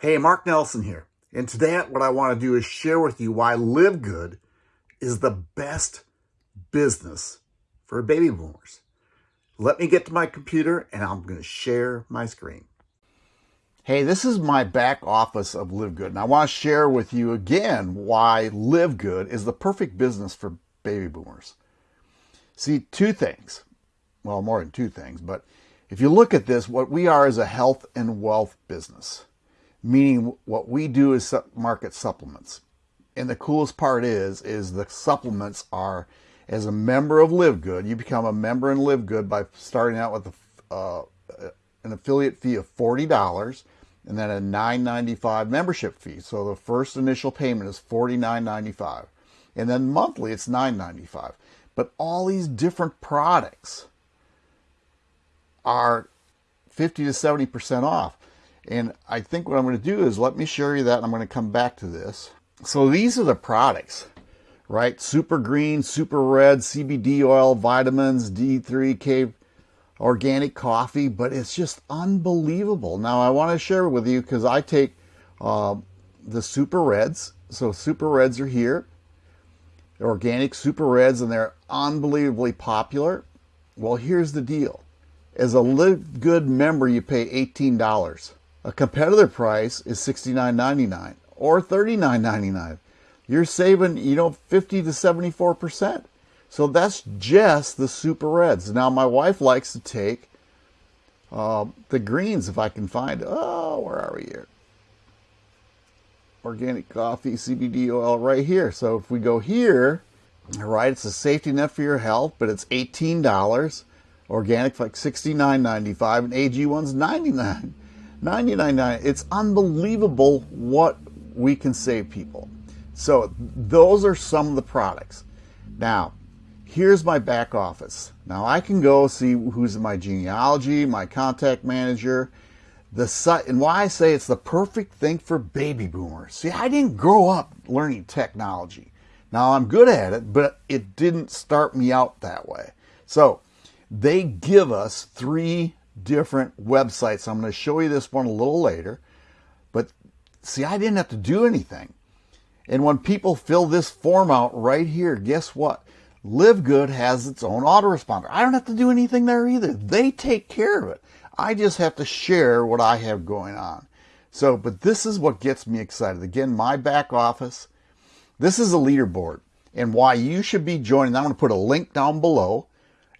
Hey, Mark Nelson here. And today what I want to do is share with you why Live Good is the best business for baby boomers. Let me get to my computer and I'm going to share my screen. Hey, this is my back office of Live Good, and I want to share with you again why Live Good is the perfect business for baby boomers. See, two things. Well, more than two things, but if you look at this, what we are is a health and wealth business meaning what we do is market supplements. And the coolest part is, is the supplements are, as a member of Live Good, you become a member in Live Good by starting out with a, uh, an affiliate fee of $40 and then a $9.95 membership fee. So the first initial payment is $49.95. And then monthly it's $9.95. But all these different products are 50 to 70% off. And I think what I'm going to do is let me show you that. And I'm going to come back to this. So these are the products, right? Super green, super red, CBD oil, vitamins, D3K, organic coffee, but it's just unbelievable. Now I want to share with you because I take uh, the super reds. So super reds are here. organic super reds and they're unbelievably popular. Well, here's the deal. As a Live Good member, you pay $18. A competitor price is $69.99 or $39.99. You're saving, you know, 50 to 74%. So that's just the super reds. Now, my wife likes to take uh, the greens if I can find. Oh, where are we here? Organic coffee, CBD oil right here. So if we go here, right, it's a safety net for your health, but it's $18. Organic like $69.95 and AG1's 99 $99.99. It's unbelievable what we can save people. So those are some of the products. Now, here's my back office. Now I can go see who's in my genealogy, my contact manager, the site, and why I say it's the perfect thing for baby boomers. See, I didn't grow up learning technology. Now I'm good at it, but it didn't start me out that way. So they give us three different websites. I'm going to show you this one a little later. But see, I didn't have to do anything. And when people fill this form out right here, guess what? Live Good has its own autoresponder. I don't have to do anything there either. They take care of it. I just have to share what I have going on. So, but this is what gets me excited. Again, my back office. This is a leaderboard and why you should be joining. I'm going to put a link down below.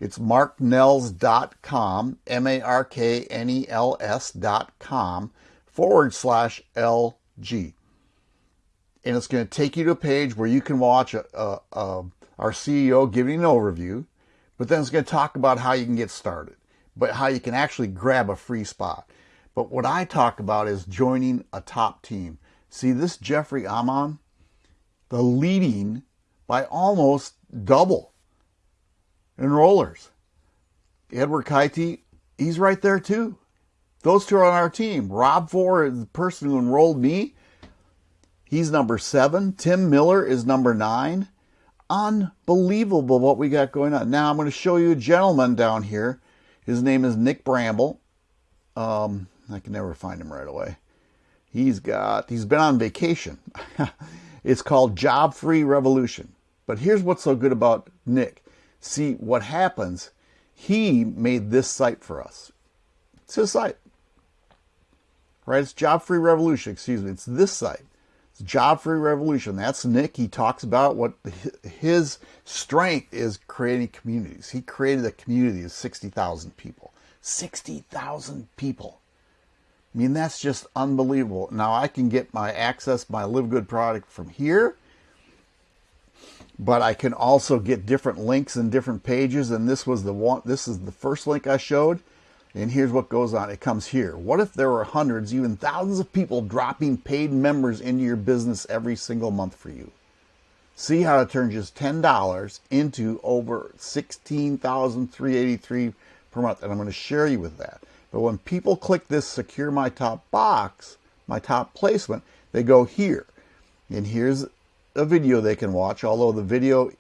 It's marknels.com, M-A-R-K-N-E-L-S.com forward slash LG. And it's going to take you to a page where you can watch a, a, a, our CEO giving an overview, but then it's going to talk about how you can get started, but how you can actually grab a free spot. But what I talk about is joining a top team. See this Jeffrey Amon, the leading by almost double enrollers. Edward Kaiti, he's right there too. Those two are on our team. Rob Four, the person who enrolled me, he's number seven. Tim Miller is number nine. Unbelievable what we got going on. Now I'm going to show you a gentleman down here. His name is Nick Bramble. Um, I can never find him right away. He's got, he's been on vacation. it's called Job Free Revolution. But here's what's so good about Nick. See, what happens, he made this site for us. It's his site. Right? It's Job Free Revolution, excuse me. It's this site. It's Job Free Revolution. That's Nick. He talks about what his strength is creating communities. He created a community of 60,000 people. 60,000 people. I mean, that's just unbelievable. Now I can get my access, my Live Good product from here but I can also get different links and different pages. And this was the one, this is the first link I showed. And here's what goes on. It comes here. What if there were hundreds, even thousands of people dropping paid members into your business every single month for you? See how to turn just $10 into over 16,383 per month. And I'm going to share you with that. But when people click this secure my top box, my top placement, they go here. And here's a video they can watch, although the video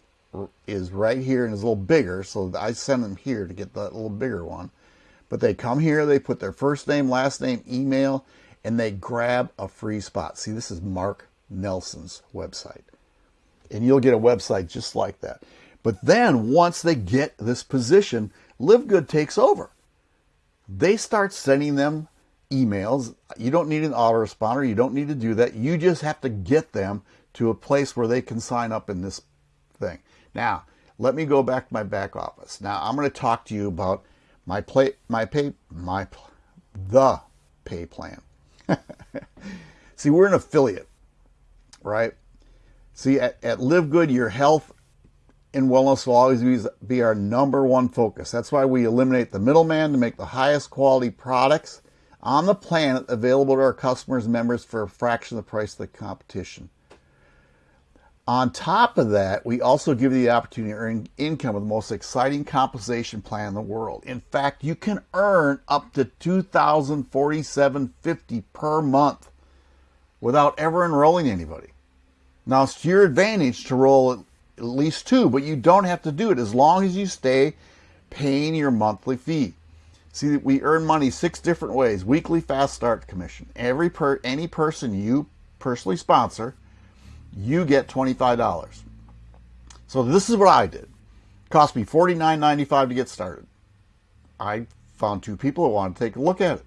is right here and is a little bigger, so I send them here to get that little bigger one. But they come here, they put their first name, last name, email, and they grab a free spot. See, this is Mark Nelson's website. And you'll get a website just like that. But then once they get this position, Live Good takes over. They start sending them emails. You don't need an autoresponder. You don't need to do that. You just have to get them to a place where they can sign up in this thing. Now, let me go back to my back office. Now, I'm going to talk to you about my play, my pay, my the pay plan. See, we're an affiliate, right? See, at, at Live Good, your health and wellness will always be our number one focus. That's why we eliminate the middleman to make the highest quality products on the planet available to our customers and members for a fraction of the price of the competition. On top of that, we also give you the opportunity to earn income with the most exciting compensation plan in the world. In fact, you can earn up to $2,047.50 per month without ever enrolling anybody. Now, it's to your advantage to roll at least two, but you don't have to do it as long as you stay paying your monthly fee. See, we earn money six different ways. Weekly fast start commission. Every per any person you personally sponsor, you get $25. So this is what I did. It cost me $49.95 to get started. I found two people who wanted to take a look at it.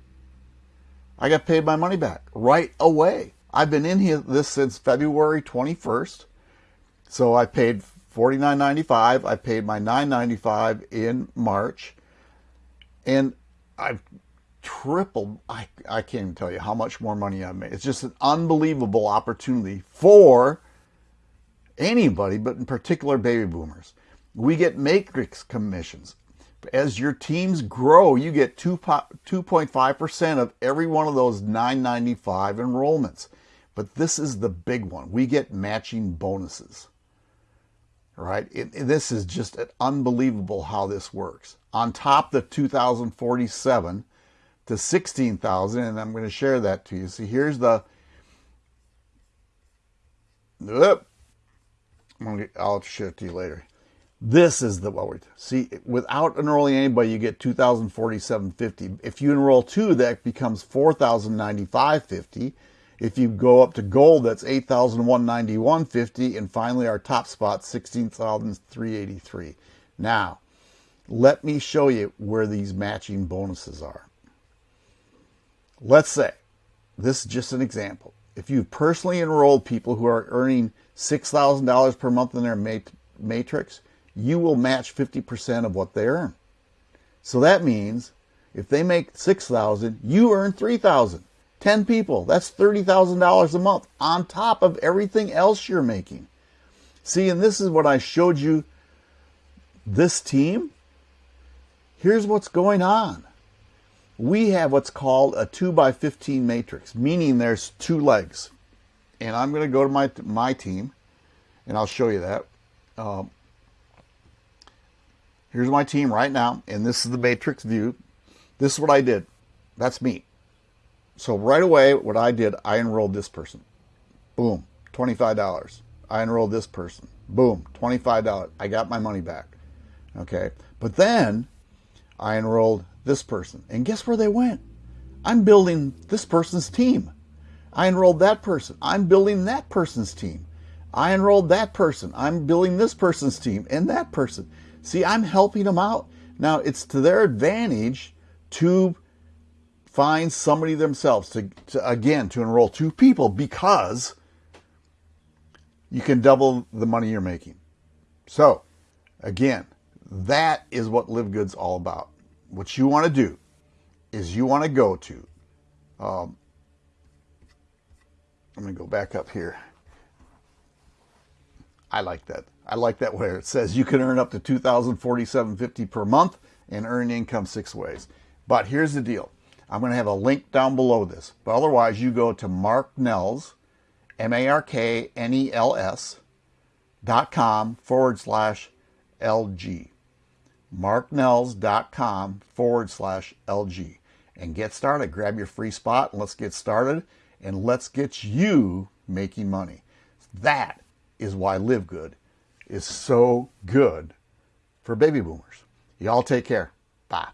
I got paid my money back right away. I've been in here this since February 21st. So I paid $49.95. I paid my $9.95 in March and I've tripled. I, I can't even tell you how much more money I've made. It's just an unbelievable opportunity for anybody, but in particular baby boomers. We get matrix commissions. As your teams grow, you get 2.5% of every one of those 995 enrollments. But this is the big one. We get matching bonuses right? It, this is just unbelievable how this works. On top the 2047 to 16,000, and I'm going to share that to you. See, here's the. I'll share it to you later. This is the what we see. Without enrolling anybody, you get 2,047.50. If you enroll two, that becomes 4,095.50. If you go up to gold, that's 8,191.50. And finally, our top spot, 16,383. Now, let me show you where these matching bonuses are. Let's say, this is just an example. If you've personally enrolled people who are earning $6,000 per month in their matrix, you will match 50% of what they earn. So that means if they make 6,000, you earn 3,000. 10 people, that's $30,000 a month on top of everything else you're making. See, and this is what I showed you this team. Here's what's going on. We have what's called a 2 by 15 matrix, meaning there's two legs. And I'm going to go to my, my team, and I'll show you that. Um, here's my team right now, and this is the matrix view. This is what I did. That's me. So right away, what I did, I enrolled this person. Boom, $25. I enrolled this person. Boom, $25. I got my money back. Okay. But then I enrolled this person. And guess where they went? I'm building this person's team. I enrolled that person. I'm building that person's team. I enrolled that person. I'm building this person's team and that person. See, I'm helping them out. Now, it's to their advantage to find somebody themselves to, to again to enroll two people because you can double the money you're making. So, again, that is what Live Good's all about. What you want to do is you want to go to. Um, I'm going to go back up here. I like that. I like that where it says you can earn up to 2,047.50 per month and earn income six ways. But here's the deal. I'm going to have a link down below this. But otherwise, you go to Mark Nels, M-A-R-K-N-E-L-S dot com forward slash LG. marknels.com forward slash LG. And get started. Grab your free spot and let's get started. And let's get you making money. That is why Live Good is so good for baby boomers. Y'all take care. Bye.